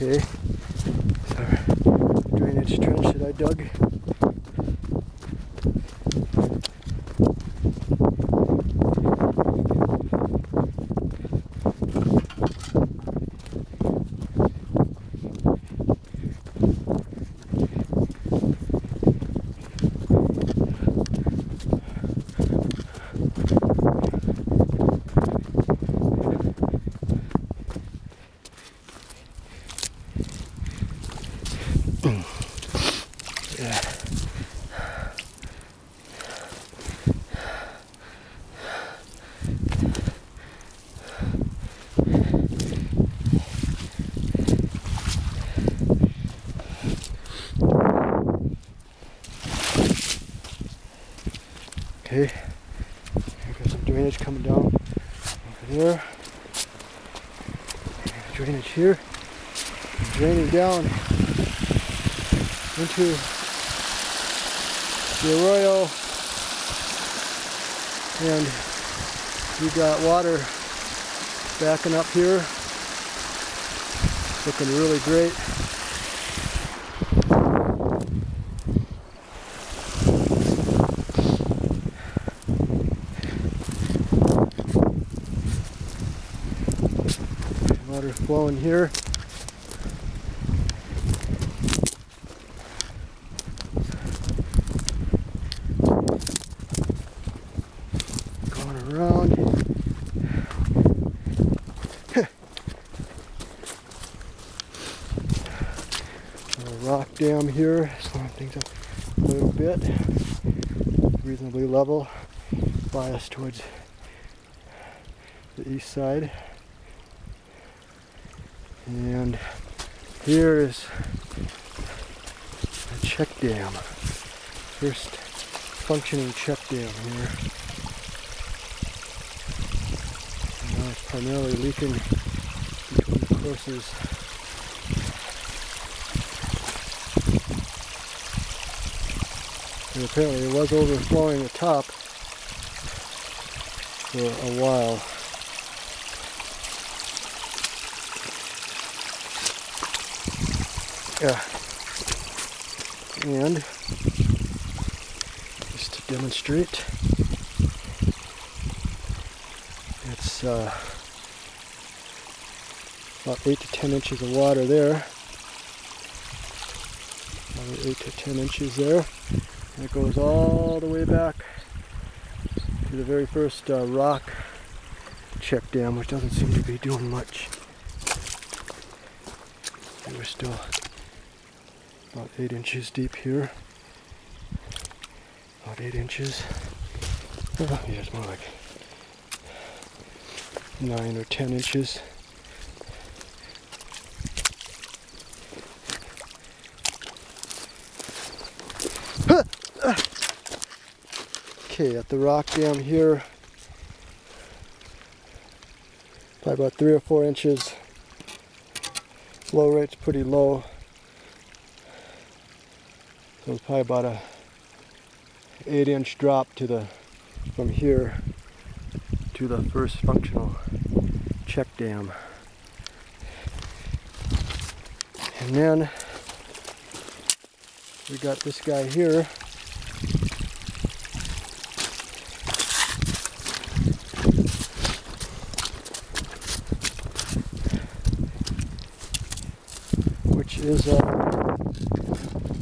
Okay. So, drainage trench that I dug. Yeah. Okay, got some drainage coming down over there. Drainage here, draining down into the arroyo. And we got water backing up here. Looking really great. Water flowing here rock dam here, slowing things up a little bit. Reasonably level, bias towards the east side. And here is a check dam. First functioning check dam here. Now it's primarily leaking between courses. And apparently it was overflowing the top for a while. Yeah. And just to demonstrate, it's uh, about 8 to 10 inches of water there. Probably 8 to 10 inches there. And it goes all the way back to the very first uh, rock check dam, which doesn't seem to be doing much. And we're still about 8 inches deep here. About 8 inches. Oh, yeah, it's more like 9 or 10 inches. Okay, at the rock dam here, probably about three or four inches. Flow rate's pretty low. So it's probably about a eight inch drop to the from here to the first functional check dam. And then we got this guy here. is uh.